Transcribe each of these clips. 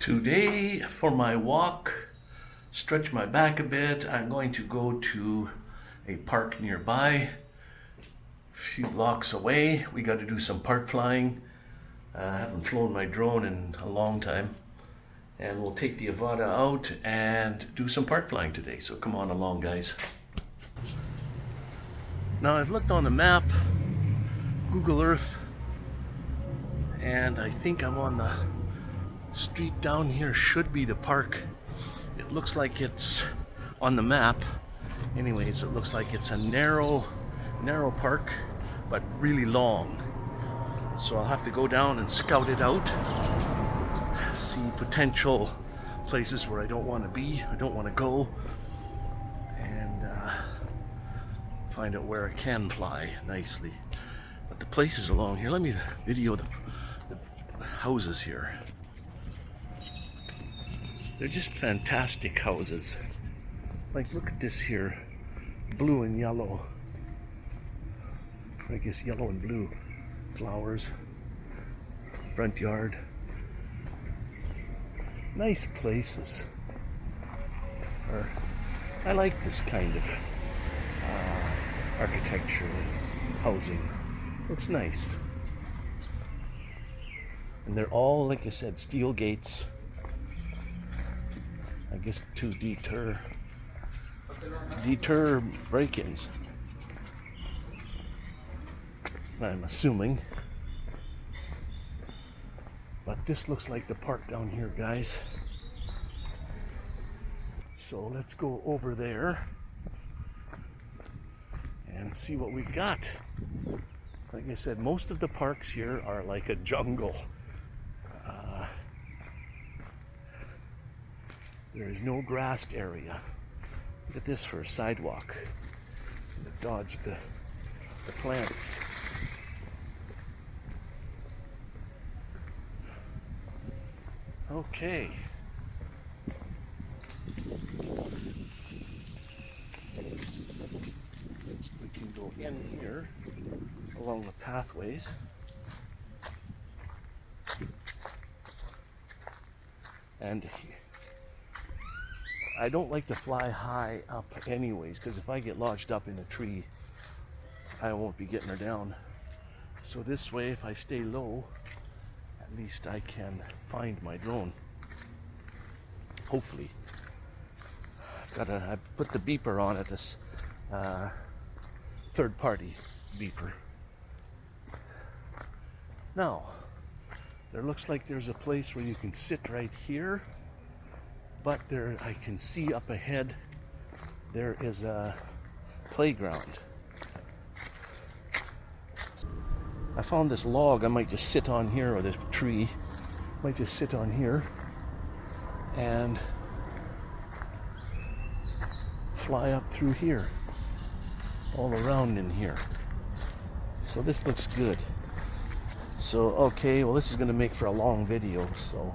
Today, for my walk, stretch my back a bit, I'm going to go to a park nearby, a few blocks away. We got to do some park flying. Uh, I haven't flown my drone in a long time. And we'll take the Avata out and do some park flying today. So come on along, guys. Now I've looked on the map, Google Earth, and I think I'm on the street down here should be the park. It looks like it's on the map. Anyways, it looks like it's a narrow, narrow park, but really long. So I'll have to go down and scout it out, see potential places where I don't want to be, I don't want to go, and uh, find out where I can fly nicely. But the places along here, let me video the, the houses here. They're just fantastic houses. Like, look at this here. Blue and yellow. I guess yellow and blue. Flowers. Front yard. Nice places. Or, I like this kind of uh, architecture and housing. Looks nice. And they're all, like I said, steel gates. I guess to deter deter break-ins. I'm assuming. But this looks like the park down here, guys. So let's go over there and see what we've got. Like I said, most of the parks here are like a jungle. There is no grassed area. Look at this for a sidewalk. Dodge the, the plants. Okay. We can go in here along the pathways. And I don't like to fly high up anyways, because if I get lodged up in a tree, I won't be getting her down. So this way, if I stay low, at least I can find my drone. Hopefully. I've got to I put the beeper on at this uh, third party beeper. Now, there looks like there's a place where you can sit right here but there I can see up ahead there is a playground. I found this log I might just sit on here or this tree might just sit on here and fly up through here all around in here so this looks good so okay well this is gonna make for a long video so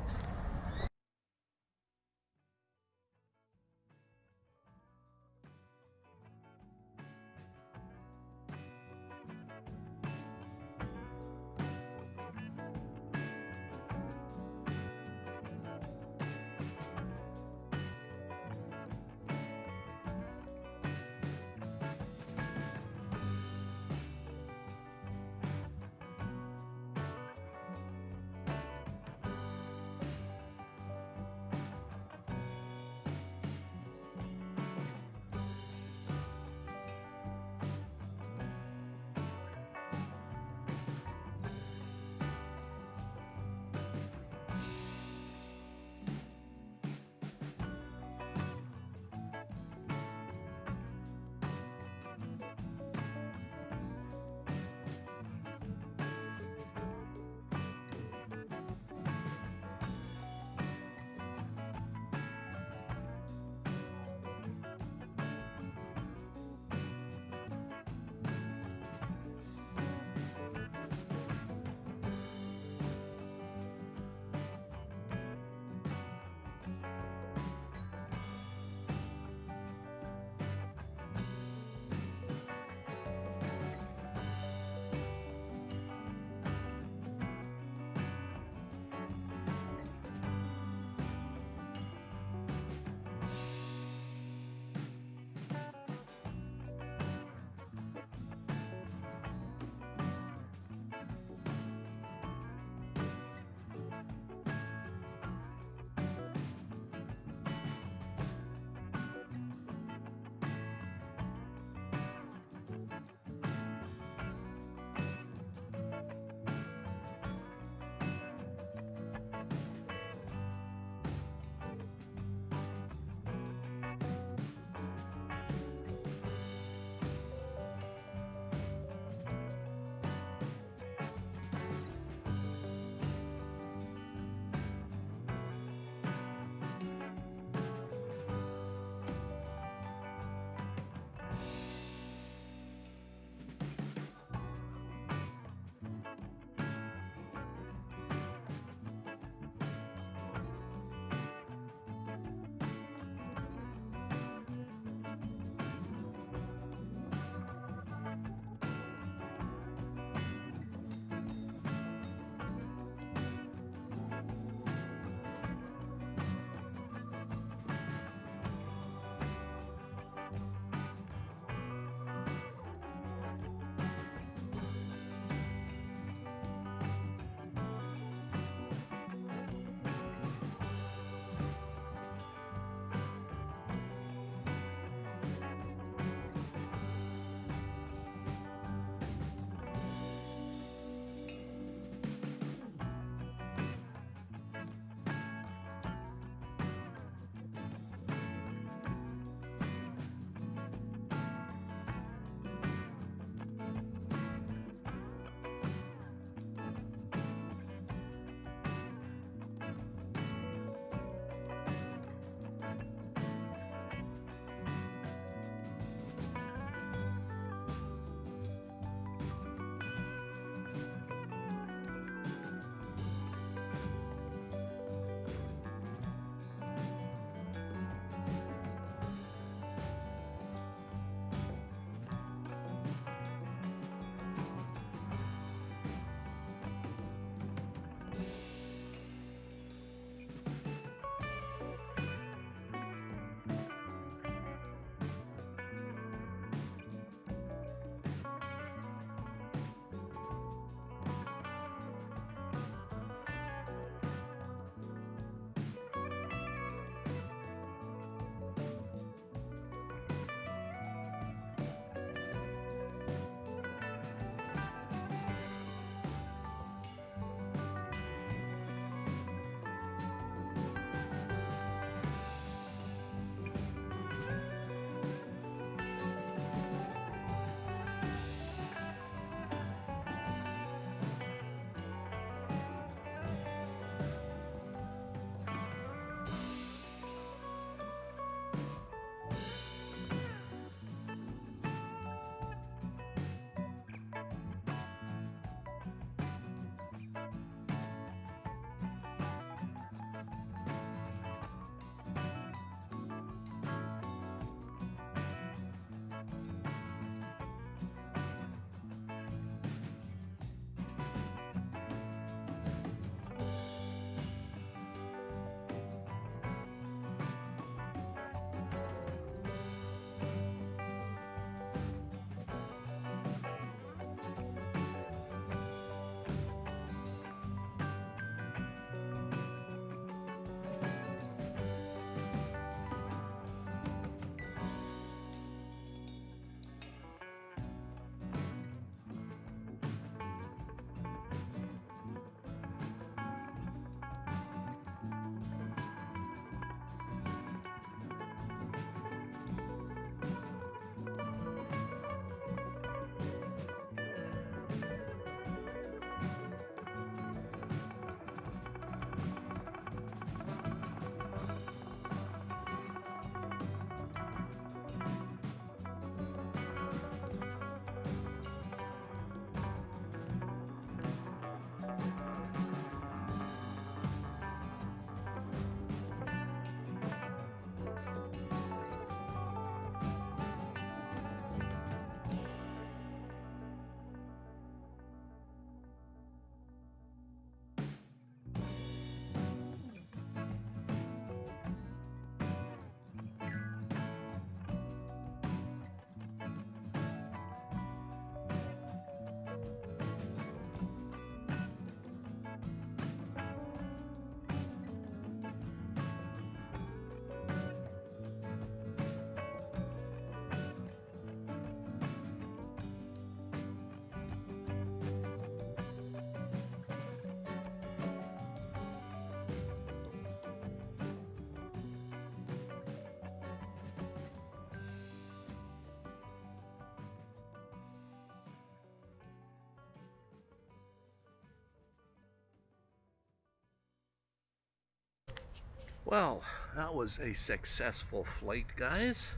Well, that was a successful flight, guys.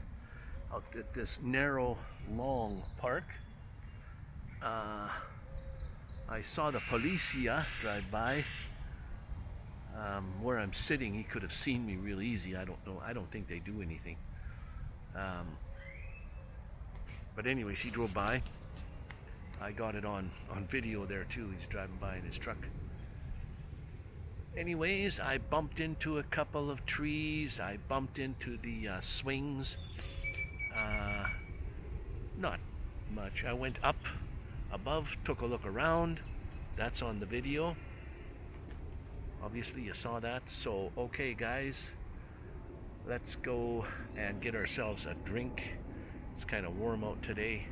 Out at this narrow, long park. Uh, I saw the policia drive by. Um, where I'm sitting, he could have seen me real easy. I don't know. I don't think they do anything. Um, but anyways, he drove by. I got it on on video there too. He's driving by in his truck. Anyways, I bumped into a couple of trees. I bumped into the uh, swings. Uh, not much. I went up above, took a look around. That's on the video. Obviously, you saw that. So, okay, guys, let's go and get ourselves a drink. It's kind of warm out today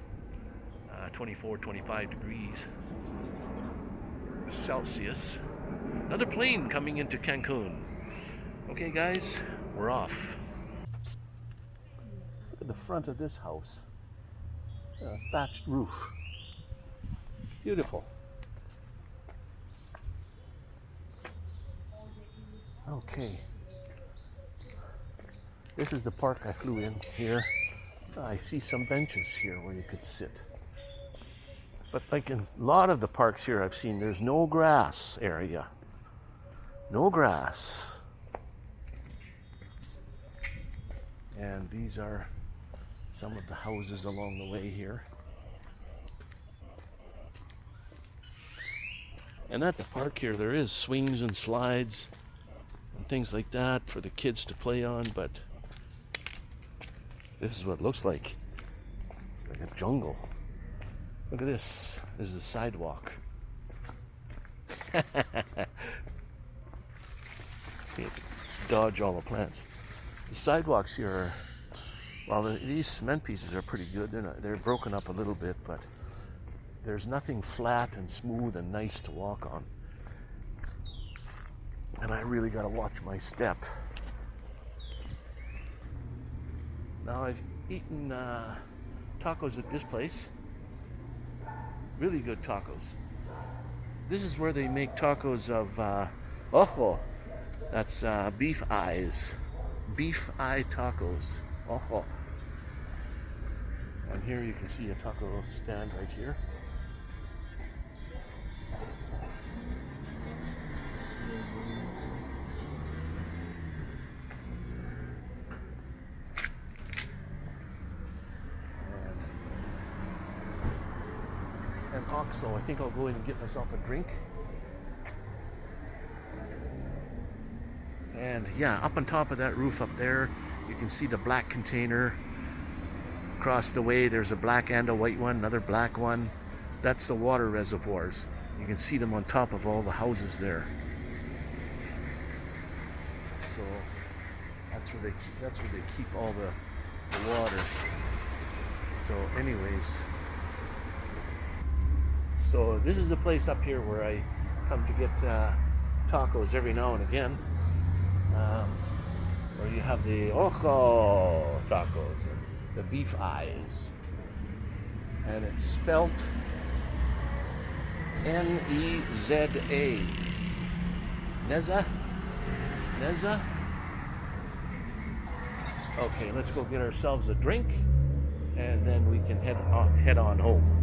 uh, 24, 25 degrees Celsius. Another plane coming into Cancun. Okay, guys, we're off. Look at the front of this house. A thatched roof. Beautiful. Okay. This is the park I flew in here. I see some benches here where you could sit. But like in a lot of the parks here I've seen, there's no grass area. No grass. And these are some of the houses along the way here. And at the park here, there is swings and slides and things like that for the kids to play on, but this is what it looks like. It's like a jungle. Look at this. This is the sidewalk. Dodge all the plants. The sidewalks here are, well, the, these cement pieces are pretty good. They're, not, they're broken up a little bit, but there's nothing flat and smooth and nice to walk on. And I really got to watch my step. Now I've eaten uh, tacos at this place. Really good tacos. This is where they make tacos of uh, ojo. That's uh, beef eyes. Beef eye tacos. Ojo. And here you can see a taco stand right here. OXXO. I think I'll go in and get myself a drink. And yeah, up on top of that roof up there, you can see the black container. Across the way, there's a black and a white one, another black one. That's the water reservoirs. You can see them on top of all the houses there. So that's where they keep, that's where they keep all the, the water. So anyways, so this is the place up here where I come to get uh, tacos every now and again. Um, where you have the ojo tacos, the beef eyes. And it's spelt N-E-Z-A. Neza? Neza? Okay, let's go get ourselves a drink and then we can head on, head on home.